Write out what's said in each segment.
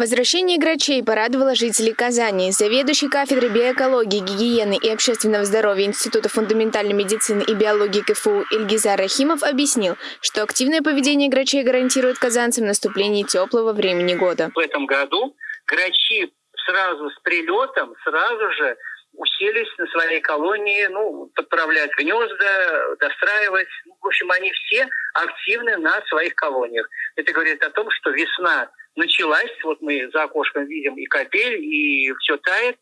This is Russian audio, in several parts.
Возвращение грачей порадовало жителей Казани. Заведующий кафедрой биоэкологии, гигиены и общественного здоровья Института фундаментальной медицины и биологии КФУ Ильгизар Рахимов объяснил, что активное поведение грачей гарантирует казанцам наступление теплого времени года. В этом году грачи сразу с прилетом, сразу же уселись на своей колонии, ну, подправлять гнезда, достраивать. Ну, в общем, они все активны на своих колониях. Это говорит о том, что весна началась, вот мы за окошком видим и капель, и все тает,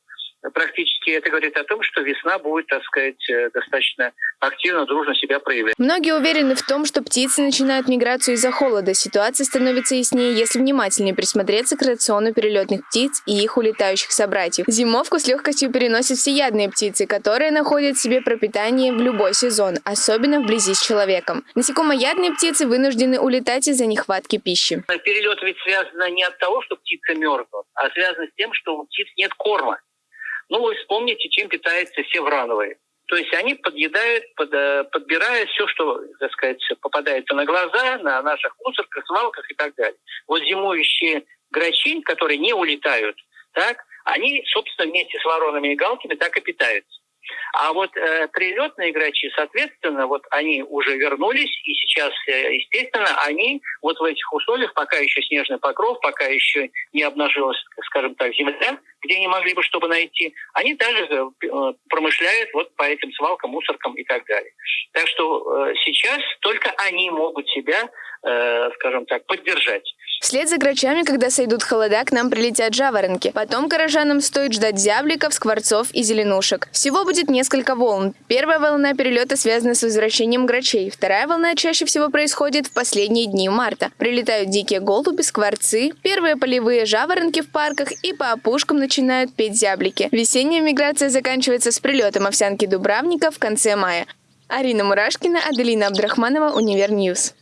практически это говорит о том, что весна будет, так сказать, э, достаточно активно, дружно себя проявлять. Многие уверены в том, что птицы начинают миграцию из-за холода. Ситуация становится яснее, если внимательнее присмотреться к рациону перелетных птиц и их улетающих собратьев. Зимовку с легкостью переносят всеядные птицы, которые находят себе пропитание в любой сезон, особенно вблизи с человеком. Насекомоядные птицы вынуждены улетать из-за нехватки пищи. Перелет ведь связан не от того, что птица мерзнут, а связан с тем, что у птиц нет корма. Ну, вы вспомните, чем питаются все врановые. То есть они подъедают, под, э, подбирают все, что, так сказать, попадается на глаза, на наших мусорках, свалках и так далее. Вот зимующие грачи, которые не улетают, так, они, собственно, вместе с воронами и галками так и питаются. А вот э, прилетные грачи, соответственно, вот они уже вернулись, и сейчас, э, естественно, они вот в этих условиях, пока еще снежный покров, пока еще не обнажилась, скажем так, земля, где не могли бы чтобы найти, они также э, промышляют вот по этим свалкам, мусоркам и так далее. Так что э, сейчас только они могут себя, э, скажем так, поддержать. Вслед за грачами, когда сойдут холода, к нам прилетят жаворонки. Потом горожанам стоит ждать зябликов, скворцов и зеленушек. Всего будет несколько волн. Первая волна перелета связана с возвращением грачей. Вторая волна чаще всего происходит в последние дни марта. Прилетают дикие голуби, скворцы, первые полевые жаворонки в парках и по опушкам начинают петь зяблики. Весенняя миграция заканчивается с прилетом овсянки дубравника в конце мая. Арина Мурашкина, Аделина Абдрахманова, Univer News.